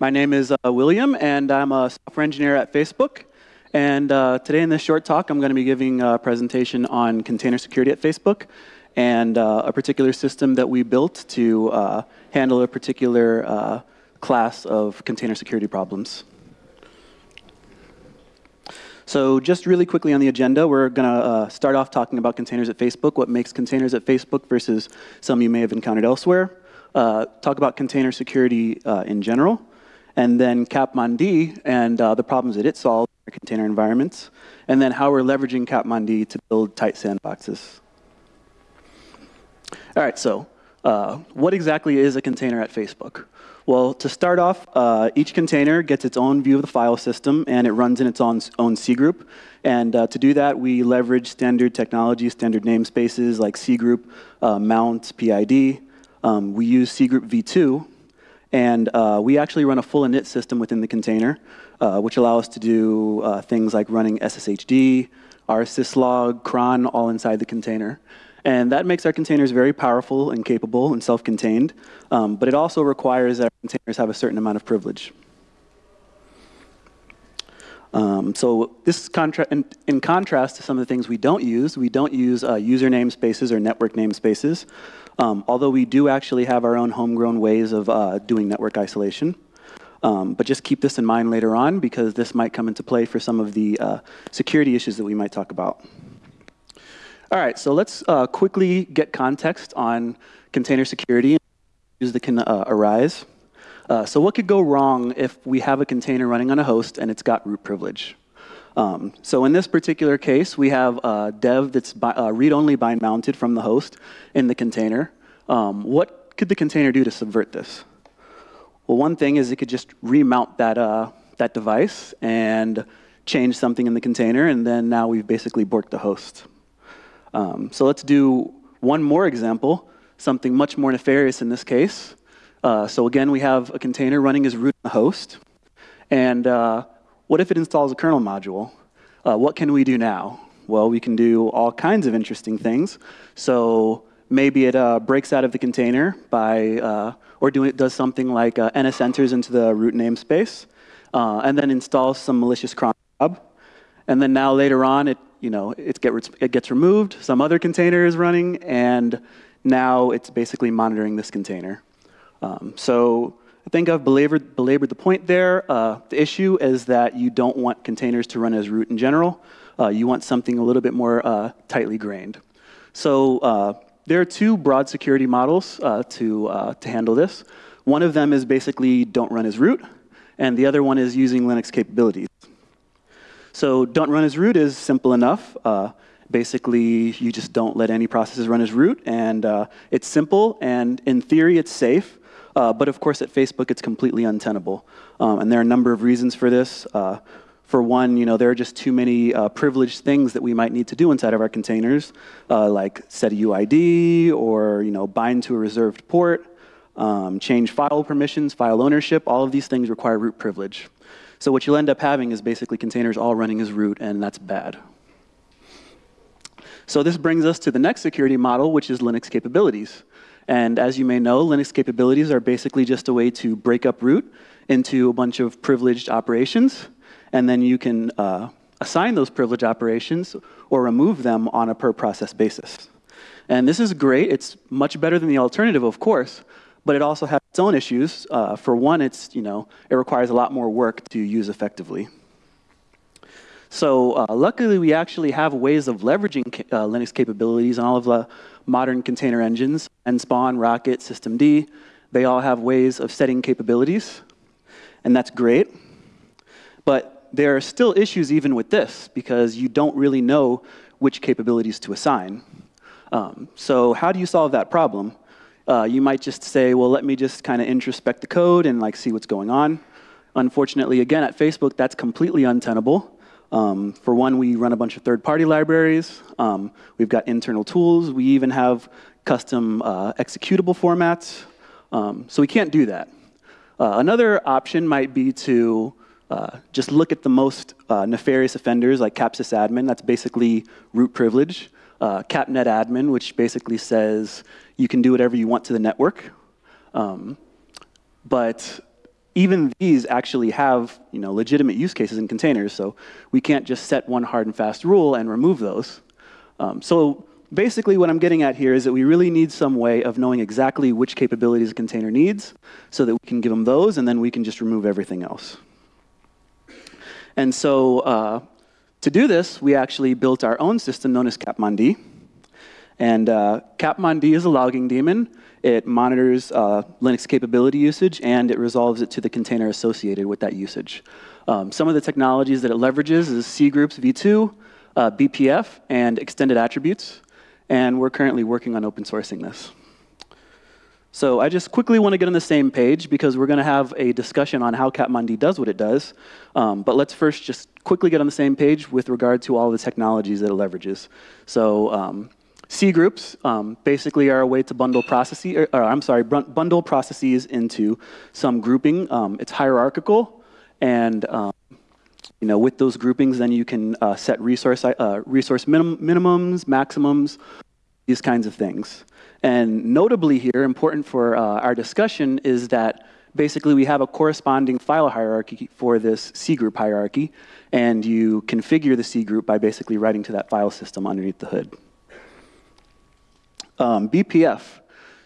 My name is uh, William, and I'm a software engineer at Facebook. And uh, today in this short talk, I'm going to be giving a presentation on container security at Facebook and uh, a particular system that we built to uh, handle a particular uh, class of container security problems. So just really quickly on the agenda, we're going to uh, start off talking about containers at Facebook, what makes containers at Facebook versus some you may have encountered elsewhere. Uh, talk about container security uh, in general, and then Capmond and uh, the problems that it solves in container environments, and then how we're leveraging Capmond to build tight sandboxes. All right, so uh, what exactly is a container at Facebook? Well, to start off, uh, each container gets its own view of the file system, and it runs in its own, own group. And uh, to do that, we leverage standard technology, standard namespaces like cgroup, uh, mount, PID. Um, we use C group v2, and uh, we actually run a full init system within the container, uh, which allows us to do uh, things like running SSHD, rsyslog, cron, all inside the container. And that makes our containers very powerful and capable and self-contained, um, but it also requires that our containers have a certain amount of privilege. Um, so this contra in, in, contrast to some of the things we don't use, we don't use uh, user namespaces or network namespaces, um, although we do actually have our own homegrown ways of uh, doing network isolation. Um, but just keep this in mind later on because this might come into play for some of the uh, security issues that we might talk about. All right, so let's uh, quickly get context on container security and issues that can uh, arise. Uh, so what could go wrong if we have a container running on a host and it's got root privilege? Um, so in this particular case, we have a dev that's uh, read-only bind mounted from the host in the container. Um, what could the container do to subvert this? Well, one thing is it could just remount that, uh, that device and change something in the container, and then now we've basically borked the host. Um, so let's do one more example, something much more nefarious in this case. Uh, so again, we have a container running as root in the host. And uh, what if it installs a kernel module? Uh, what can we do now? Well, we can do all kinds of interesting things. So maybe it uh, breaks out of the container by, uh, or do, it does something like uh, NS enters into the root namespace, and then installs some malicious cron job. And then now later on, it you know, it, get, it gets removed, some other container is running, and now it's basically monitoring this container. Um, so I think I've belabored, belabored the point there. Uh, the issue is that you don't want containers to run as root in general. Uh, you want something a little bit more uh, tightly grained. So uh, there are two broad security models uh, to, uh, to handle this. One of them is basically don't run as root, and the other one is using Linux capabilities. So don't run as root is simple enough. Basically, you just don't let any processes run as root, and it's simple, and in theory, it's safe. Uh, but of course, at Facebook, it's completely untenable. Um, and there are a number of reasons for this. Uh, for one, you know, there are just too many uh, privileged things that we might need to do inside of our containers, uh, like set a UID or you know, bind to a reserved port, um, change file permissions, file ownership. All of these things require root privilege. So what you'll end up having is basically containers all running as root, and that's bad. So this brings us to the next security model, which is Linux capabilities. And as you may know, Linux capabilities are basically just a way to break up root into a bunch of privileged operations, and then you can uh, assign those privileged operations or remove them on a per process basis. And this is great. It's much better than the alternative, of course, but it also has its own issues. Uh, for one, it's, you know, it requires a lot more work to use effectively. So uh, luckily, we actually have ways of leveraging uh, Linux capabilities on all of the modern container engines, NSpawn, rkt, Systemd. They all have ways of setting capabilities, and that's great. But there are still issues even with this, because you don't really know which capabilities to assign. Um, so how do you solve that problem? Uh, you might just say, well, let me just kind of introspect the code and like see what's going on. Unfortunately, again, at Facebook, that's completely untenable. Um, for one, we run a bunch of third-party libraries. Um, we've got internal tools. We even have custom uh, executable formats. Um, so we can't do that. Uh, another option might be to uh, just look at the most uh, nefarious offenders like capsys admin. That's basically root privilege uh, capnet admin, which basically says you can do whatever you want to the network. Um, but even these actually have you know, legitimate use cases in containers, so we can't just set one hard and fast rule and remove those. Um, so basically what I'm getting at here is that we really need some way of knowing exactly which capabilities a container needs so that we can give them those, and then we can just remove everything else. And so uh, to do this, we actually built our own system known as Capmon-D. And uh, is a logging daemon. It monitors uh, Linux capability usage, and it resolves it to the container associated with that usage. Um, some of the technologies that it leverages is cgroups v2, uh, BPF, and extended attributes. And we're currently working on open sourcing this. So I just quickly want to get on the same page because we're going to have a discussion on how Capmon-D does what it does. Um, but let's first just quickly get on the same page with regard to all the technologies that it leverages. So um, C groups um, basically are a way to bundle processes, or, or, I'm sorry, bundle processes into some grouping. Um, it's hierarchical, and um, you know, with those groupings, then you can uh, set resource uh, resource minim minimums, maximums, these kinds of things. And notably here, important for uh, our discussion, is that basically we have a corresponding file hierarchy for this C group hierarchy, and you configure the C group by basically writing to that file system underneath the hood. Um, BPF.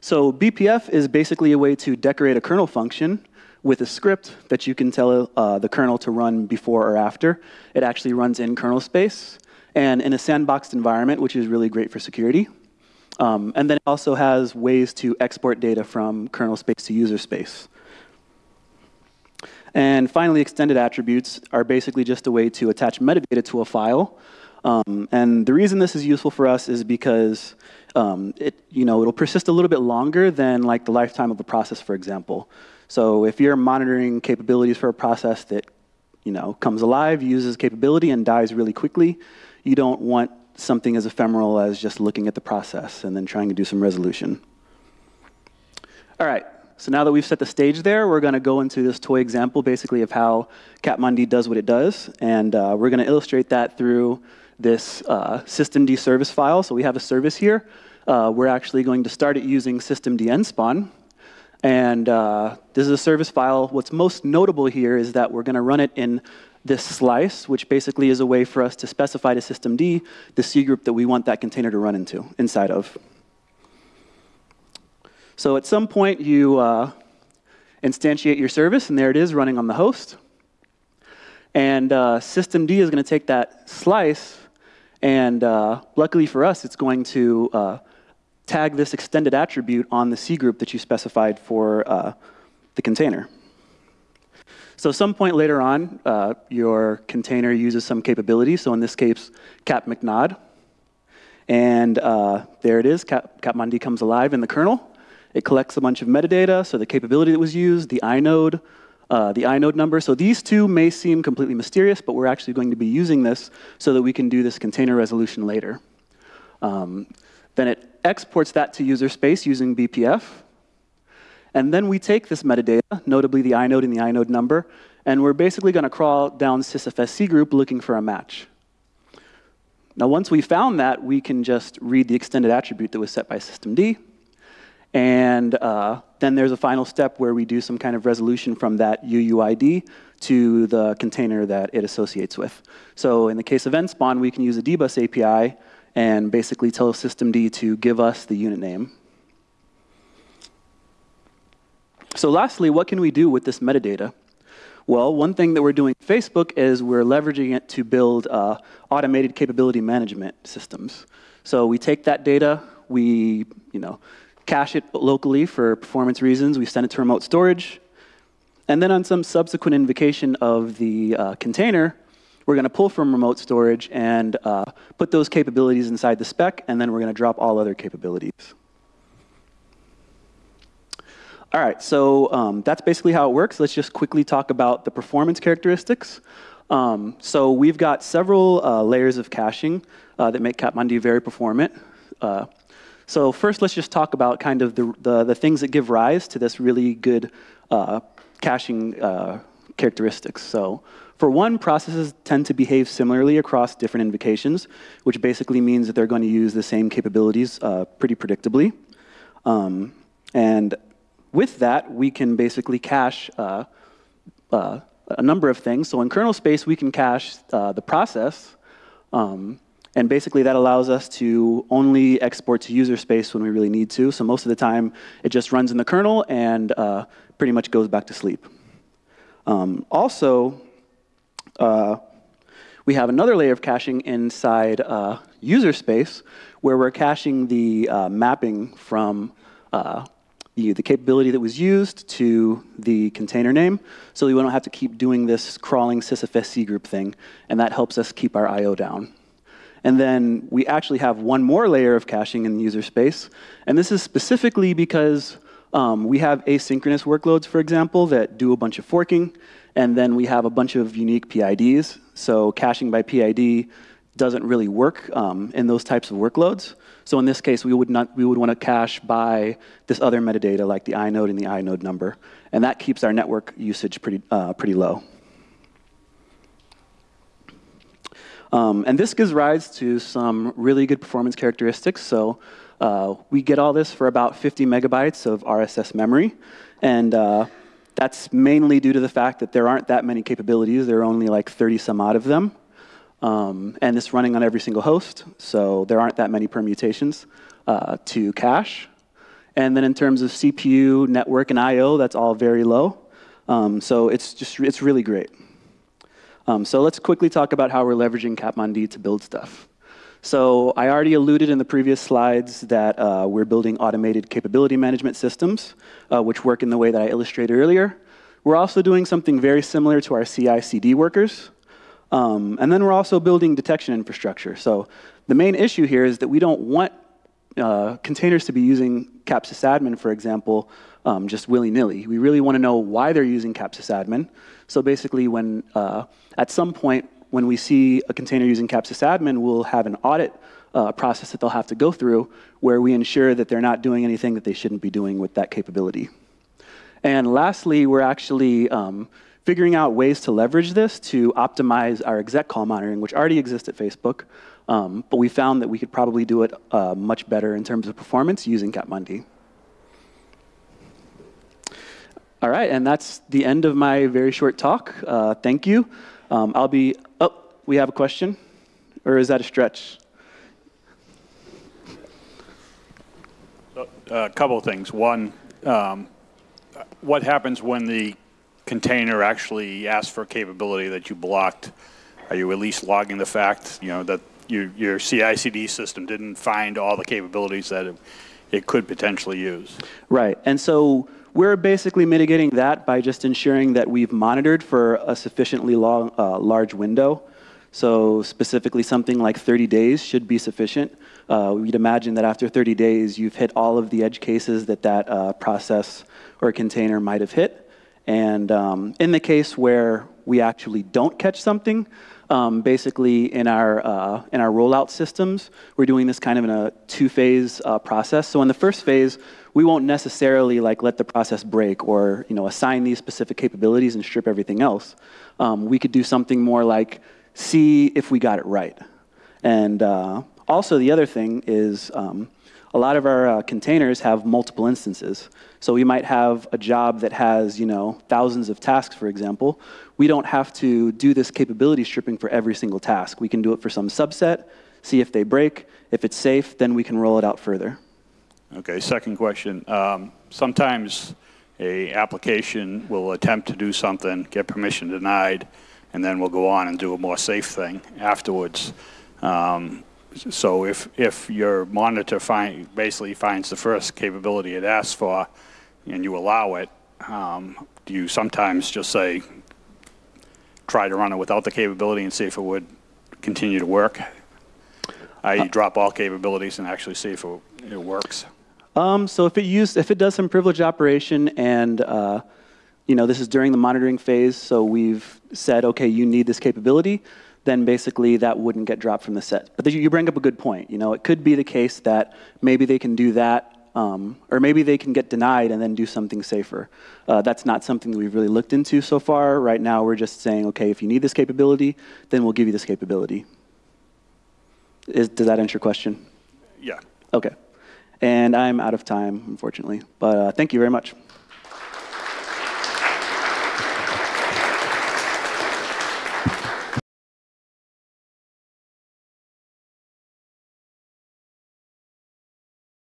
So BPF is basically a way to decorate a kernel function with a script that you can tell uh, the kernel to run before or after. It actually runs in kernel space and in a sandboxed environment, which is really great for security. Um, and then it also has ways to export data from kernel space to user space. And finally, extended attributes are basically just a way to attach metadata to a file. Um, and the reason this is useful for us is because um, it, you know, it'll persist a little bit longer than like the lifetime of a process, for example. So if you're monitoring capabilities for a process that you know, comes alive, uses capability, and dies really quickly, you don't want something as ephemeral as just looking at the process and then trying to do some resolution. All right, so now that we've set the stage there, we're going to go into this toy example basically of how Capmon-D does what it does. And uh, we're going to illustrate that through this uh, systemd service file. So we have a service here. Uh, we're actually going to start it using systemd nspawn. And uh, this is a service file. What's most notable here is that we're going to run it in this slice, which basically is a way for us to specify to systemd the C group that we want that container to run into inside of. So at some point, you uh, instantiate your service, and there it is running on the host. And uh, systemd is going to take that slice and uh, luckily for us, it's going to uh, tag this extended attribute on the C group that you specified for uh, the container. So some point later on, uh, your container uses some capability. So in this case, cap mknod. And uh, there it is, cap, comes alive in the kernel. It collects a bunch of metadata, so the capability that was used, the inode, uh, the inode number. So these two may seem completely mysterious, but we're actually going to be using this so that we can do this container resolution later. Um, then it exports that to user space using BPF. And then we take this metadata, notably the inode and the inode number, and we're basically going to crawl down sysfs cgroup looking for a match. Now, once we found that, we can just read the extended attribute that was set by systemd, and uh, then there's a final step where we do some kind of resolution from that UUID to the container that it associates with. So in the case of nspawn, we can use a dbus API and basically tell systemd to give us the unit name. So lastly, what can we do with this metadata? Well, one thing that we're doing at Facebook is we're leveraging it to build uh, automated capability management systems. So we take that data, we you know, cache it locally for performance reasons. We send it to remote storage. And then on some subsequent invocation of the uh, container, we're going to pull from remote storage and uh, put those capabilities inside the spec, and then we're going to drop all other capabilities. All right, so um, that's basically how it works. Let's just quickly talk about the performance characteristics. Um, so we've got several uh, layers of caching uh, that make Capmon-D very performant. Uh, so first, let's just talk about kind of the, the, the things that give rise to this really good uh, caching uh, characteristics. So for one, processes tend to behave similarly across different invocations, which basically means that they're going to use the same capabilities uh, pretty predictably. Um, and with that, we can basically cache uh, uh, a number of things. So in kernel space, we can cache uh, the process. Um, and basically, that allows us to only export to user space when we really need to. So most of the time, it just runs in the kernel and uh, pretty much goes back to sleep. Um, also, uh, we have another layer of caching inside uh, user space where we're caching the uh, mapping from uh, the, the capability that was used to the container name, so we don't have to keep doing this crawling sysfs cgroup thing, and that helps us keep our I.O. down. And then we actually have one more layer of caching in the user space, and this is specifically because um, we have asynchronous workloads, for example, that do a bunch of forking, and then we have a bunch of unique PIDs. So caching by PID doesn't really work um, in those types of workloads. So in this case, we would, not, we would want to cache by this other metadata like the inode and the inode number. And that keeps our network usage pretty, uh, pretty low. Um, and this gives rise to some really good performance characteristics. So uh, we get all this for about 50 megabytes of RSS memory. And uh, that's mainly due to the fact that there aren't that many capabilities. There are only like 30 some odd of them. Um, and it's running on every single host, so there aren't that many permutations uh, to cache. And then in terms of CPU, network, and I.O., that's all very low. Um, so it's just it's really great. Um, so let's quickly talk about how we're leveraging Capmond to build stuff. So I already alluded in the previous slides that uh, we're building automated capability management systems, uh, which work in the way that I illustrated earlier. We're also doing something very similar to our CI/CD workers. Um, and then we're also building detection infrastructure. So the main issue here is that we don't want uh, containers to be using capsysadmin, for example, um, just willy-nilly. We really want to know why they're using capsysadmin. So basically, when uh, at some point when we see a container using capsysadmin, we'll have an audit uh, process that they'll have to go through where we ensure that they're not doing anything that they shouldn't be doing with that capability. And lastly, we're actually um, figuring out ways to leverage this to optimize our exec call monitoring, which already exists at Facebook. Um, but we found that we could probably do it uh, much better in terms of performance using Capmon-D. All right, and that's the end of my very short talk. Uh, thank you. Um, I'll be, oh, we have a question? Or is that a stretch? Uh, a couple of things. One, um, what happens when the container actually asks for a capability that you blocked, are you at least logging the fact, you know, that your, your CI/CD system didn't find all the capabilities that it, it could potentially use? Right, and so we're basically mitigating that by just ensuring that we've monitored for a sufficiently long, uh, large window. So specifically something like 30 days should be sufficient. Uh, we'd imagine that after 30 days, you've hit all of the edge cases that that uh, process or container might have hit. And um, in the case where we actually don't catch something, um, basically in our, uh, in our rollout systems, we're doing this kind of in a two-phase uh, process. So in the first phase, we won't necessarily like let the process break or you know, assign these specific capabilities and strip everything else. Um, we could do something more like see if we got it right. And uh, also the other thing is um, a lot of our uh, containers have multiple instances. So we might have a job that has, you know, thousands of tasks, for example. We don't have to do this capability stripping for every single task. We can do it for some subset, see if they break. If it's safe, then we can roll it out further. Okay, second question. Um, sometimes a application will attempt to do something, get permission denied, and then we'll go on and do a more safe thing afterwards. Um, so if, if your monitor find, basically finds the first capability it asks for and you allow it, um, do you sometimes just say, try to run it without the capability and see if it would continue to work? I uh, drop all capabilities and actually see if it, it works. Um, so if it use, if it does some privileged operation and uh, you know this is during the monitoring phase, so we've said, okay, you need this capability then basically that wouldn't get dropped from the set. But you bring up a good point. You know, it could be the case that maybe they can do that, um, or maybe they can get denied and then do something safer. Uh, that's not something that we've really looked into so far. Right now, we're just saying, okay, if you need this capability, then we'll give you this capability. Is, does that answer your question? Yeah. Okay. And I'm out of time, unfortunately. But uh, thank you very much.